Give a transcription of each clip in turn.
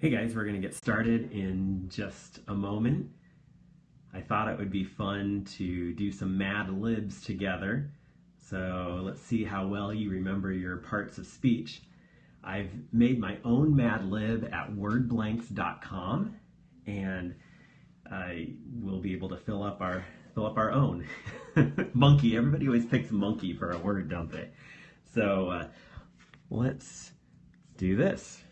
Hey guys, we're going to get started in just a moment. I thought it would be fun to do some Mad Libs together. So let's see how well you remember your parts of speech. I've made my own Mad Lib at wordblanks.com and I will be able to fill up our fill up our own. monkey, everybody always picks monkey for a word, don't they? So uh, let's do this.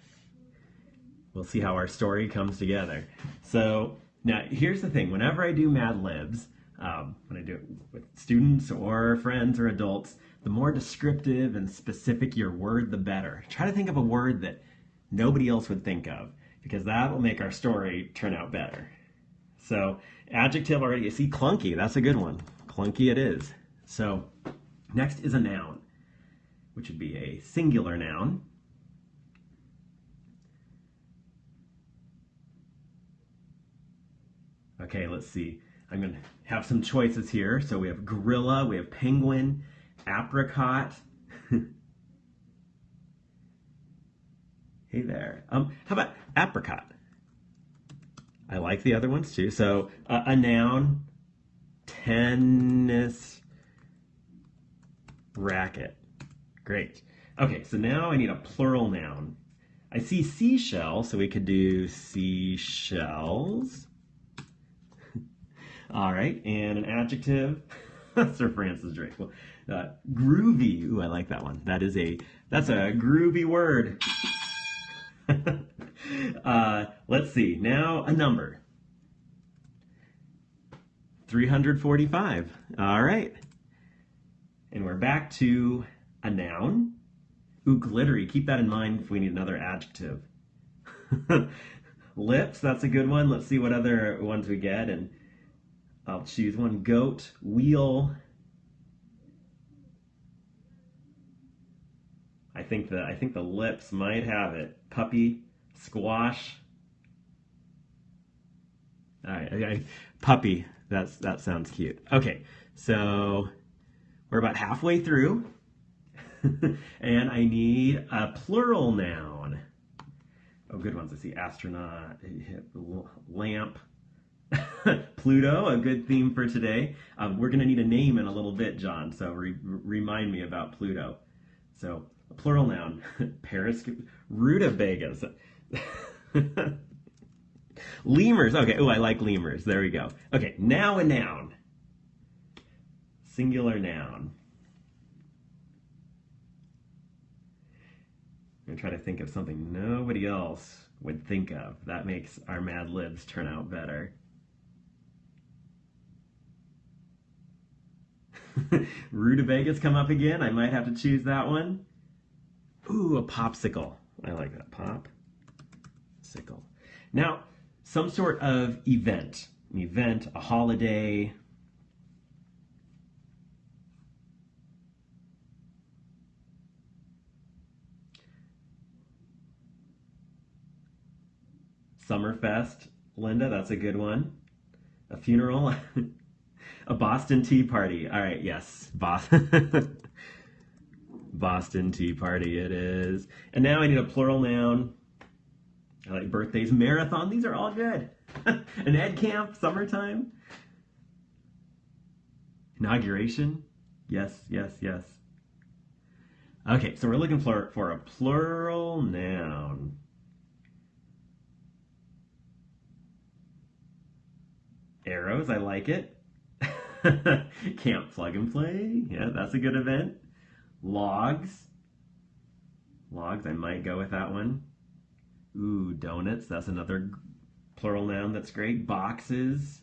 We'll see how our story comes together. So now here's the thing, whenever I do Mad Libs, um, when I do it with students or friends or adults, the more descriptive and specific your word, the better. Try to think of a word that nobody else would think of because that will make our story turn out better. So adjective already, you see clunky, that's a good one. Clunky it is. So next is a noun, which would be a singular noun. Okay, let's see. I'm going to have some choices here. So we have gorilla, we have penguin, apricot. hey there. Um, how about apricot? I like the other ones too. So uh, a noun, tennis racket. Great. Okay, so now I need a plural noun. I see seashell, so we could do seashells. All right, and an adjective. Sir Francis Drake. Well, uh, groovy. Ooh, I like that one. That is a that's a groovy word. uh, let's see. Now a number. 345. All right. And we're back to a noun. Ooh, glittery. Keep that in mind if we need another adjective. Lips, that's a good one. Let's see what other ones we get. And Uh, I'll choose one. Goat, wheel. I think the I think the lips might have it. Puppy, squash. All right, okay. puppy. That's that sounds cute. Okay, so we're about halfway through, and I need a plural noun. Oh, good ones. I see astronaut, lamp, Pluto, a good theme for today. Um, we're going to need a name in a little bit, John, so re remind me about Pluto. So, a plural noun, Paris, rutabagas. lemurs, okay, oh, I like lemurs. There we go. Okay, now a noun. Singular noun. I'm going to try to think of something nobody else would think of. That makes our Mad Libs turn out better. Rutabagas come up again. I might have to choose that one. Ooh, a popsicle. I like that. Pop. Sickle. Now, some sort of event. An event, a holiday. Summerfest. Linda, that's a good one. A funeral. A Boston Tea Party. All right, yes. Boston. Boston Tea Party it is. And now I need a plural noun. I like birthdays, marathon. These are all good. An ed camp, summertime. Inauguration. Yes, yes, yes. Okay, so we're looking for, for a plural noun. Arrows, I like it. Camp Plug and Play. Yeah, that's a good event. Logs. Logs, I might go with that one. Ooh, donuts. That's another plural noun that's great. Boxes.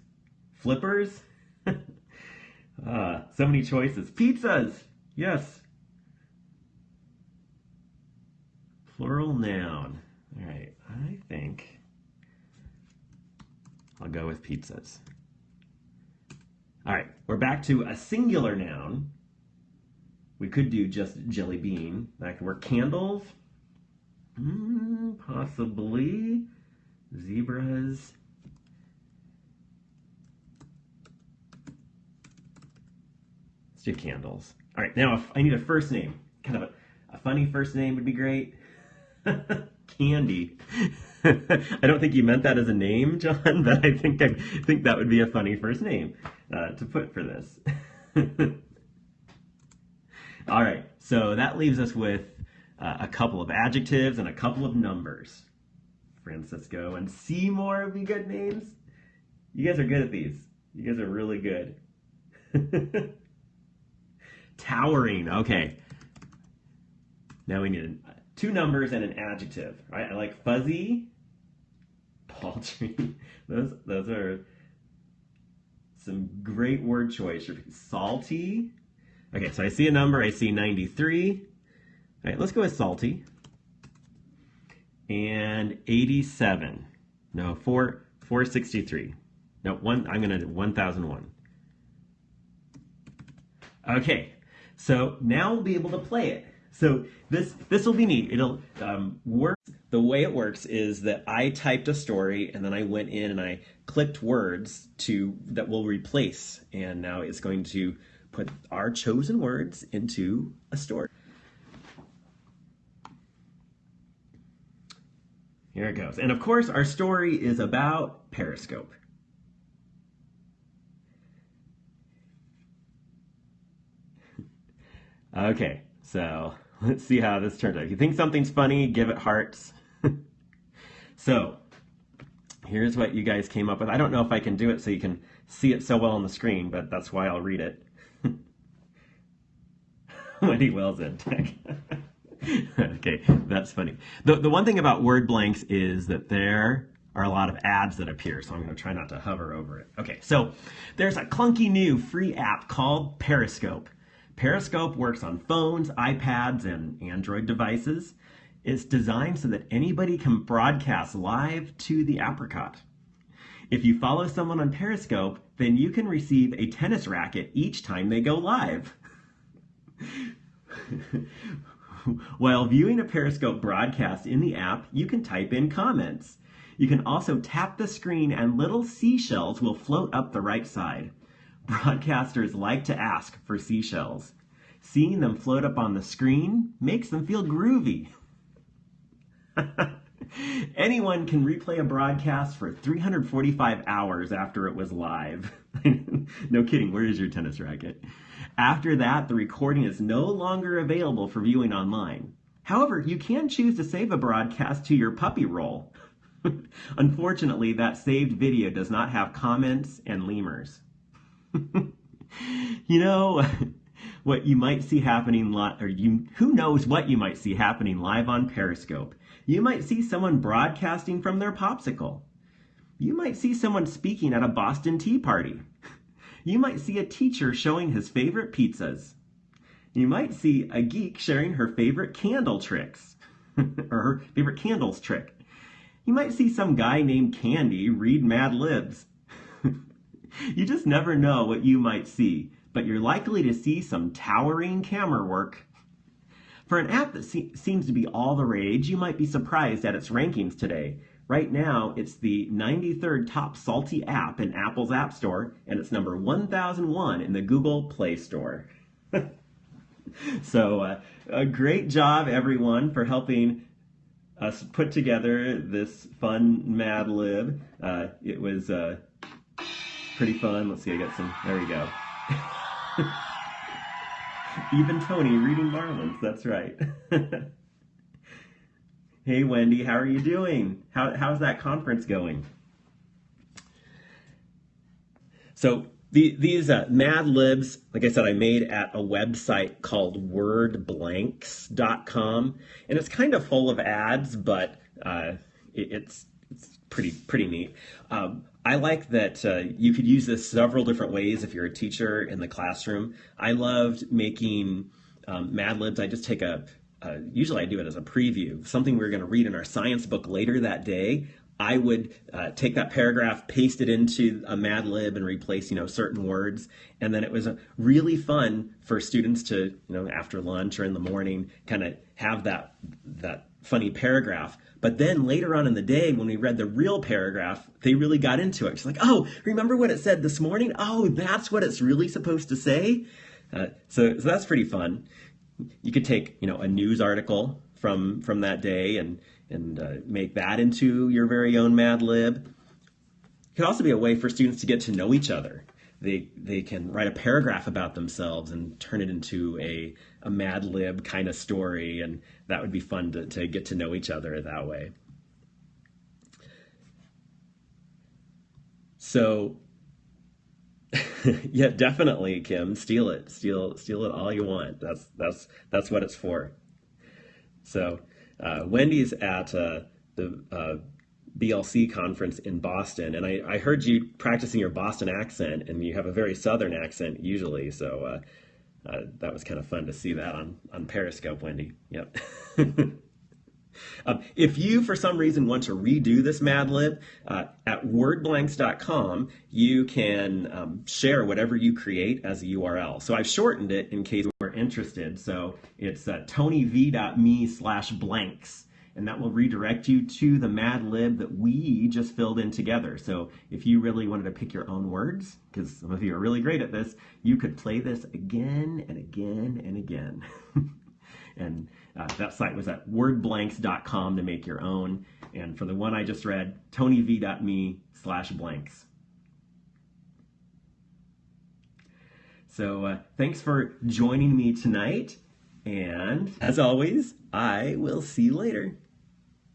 Flippers. uh, so many choices. Pizzas. Yes. Plural noun. All right, I think I'll go with pizzas. All right, we're back to a singular noun. We could do just jelly bean. That could work. Candles, mm, possibly. Zebras. Let's do candles. All right, now if I need a first name. Kind of a, a funny first name would be great. Candy. I don't think you meant that as a name, John, but I think I think that would be a funny first name uh, to put for this. All right, so that leaves us with uh, a couple of adjectives and a couple of numbers. Francisco and Seymour would be good names. You guys are good at these. You guys are really good. Towering. Okay. Now we need two numbers and an adjective. Right? I like fuzzy, those those are some great word choice. Salty. Okay, so I see a number. I see 93. All right, let's go with salty. And 87. No, 4 463. No, one. I'm gonna 1001. Okay, so now we'll be able to play it. So this this will be neat. It'll um, work. The way it works is that I typed a story and then I went in and I clicked words to that will replace, and now it's going to put our chosen words into a story. Here it goes. And of course, our story is about Periscope. Okay, so let's see how this turns out. If you think something's funny, give it hearts. So, here's what you guys came up with. I don't know if I can do it so you can see it so well on the screen, but that's why I'll read it. Wendy Wells in tech. okay, that's funny. The, the one thing about word blanks is that there are a lot of ads that appear, so I'm going to try not to hover over it. Okay, so there's a clunky new free app called Periscope. Periscope works on phones, iPads, and Android devices. It's designed so that anybody can broadcast live to the apricot. If you follow someone on Periscope, then you can receive a tennis racket each time they go live. While viewing a Periscope broadcast in the app, you can type in comments. You can also tap the screen and little seashells will float up the right side. Broadcasters like to ask for seashells. Seeing them float up on the screen makes them feel groovy. Anyone can replay a broadcast for 345 hours after it was live. no kidding, where is your tennis racket? After that, the recording is no longer available for viewing online. However, you can choose to save a broadcast to your puppy roll. Unfortunately, that saved video does not have comments and lemurs. you know what you might see happening live, or you who knows what you might see happening live on Periscope. You might see someone broadcasting from their popsicle. You might see someone speaking at a Boston Tea Party. You might see a teacher showing his favorite pizzas. You might see a geek sharing her favorite candle tricks, or her favorite candles trick. You might see some guy named Candy read Mad Libs. you just never know what you might see, but you're likely to see some towering camera work. For an app that se- seems to be all the rage, you might be surprised at its rankings today. Right now, it's the 93rd top salty app in Apple's App Store, and it's number 1001 in the Google Play Store. so, uh, a great job, everyone, for helping us put together this fun Mad Lib. Uh, it was uh, pretty fun. Let's see, I got some. There we go. Even Tony reading Marlins. That's right. hey, Wendy, how are you doing? How, how's that conference going? So the, these uh, Mad Libs, like I said, I made at a website called wordblanks.com, and it's kind of full of ads, but uh, it, it's it's pretty pretty neat. Um, I like that uh, you could use this several different ways if you're a teacher in the classroom. I loved making um, Mad Libs. I just take a, uh, usually I do it as a preview, something we are going to read in our science book later that day. I would uh, take that paragraph, paste it into a Mad Lib, and replace, you know, certain words. And then it was really fun for students to, you know, after lunch or in the morning, kind of have that that funny paragraph. But then later on in the day, when we read the real paragraph, they really got into it. She's like, oh, remember what it said this morning? Oh, that's what it's really supposed to say? Uh, so, so that's pretty fun. You could take, you know, a news article from from that day and and uh, make that into your very own Mad Lib. It could also be a way for students to get to know each other. They they can write a paragraph about themselves and turn it into a a Mad Lib kind of story, and that would be fun to, to get to know each other that way. So yeah, definitely, Kim. Steal it. Steal steal it all you want. That's that's that's what it's for. So uh, Wendy's at uh, the uh, BLC conference in Boston, and I, I, heard you practicing your Boston accent, and you have a very Southern accent usually. So uh, uh, that was kind of fun to see that on on Periscope, Wendy. Yep. Um, if you, for some reason, want to redo this Mad Lib, uh, at wordblanks.com, you can um, share whatever you create as a URL. So I've shortened it in case we're interested. So it's uh, tonyv.me slash blanks. And that will redirect you to the Mad Lib that we just filled in together. So if you really wanted to pick your own words, because some of you are really great at this, you could play this again and again and again. And uh, that site was at wordblanks.com to make your own. And for the one I just read, tonyv.me slash blanks. So uh, thanks for joining me tonight. And as always, I will see you later.